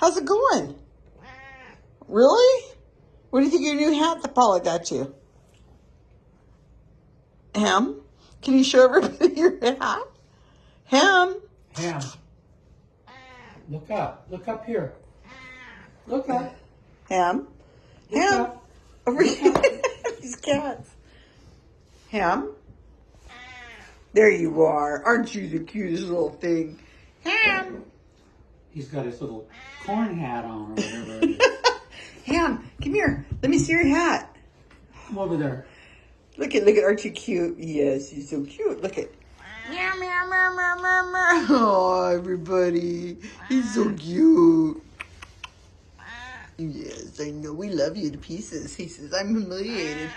How's it going? Really? What do you think of your new hat that Paula got you? Ham? Can you show everybody your hat? Ham? Ham. Look up. Look up here. Look up. Ham? Look Ham? up. Over here. These cats. Ham? There you are. Aren't you the cutest little thing? Ham? He's got his little corn hat on or whatever it is. Ham, come here. Let me see your hat. Come over there. Look at, look at, aren't you cute? Yes, you're so cute. Look at. Meow, meow, meow, meow, meow, meow. Oh, everybody. He's so cute. Yes, I know. We love you to pieces. He says, I'm humiliated.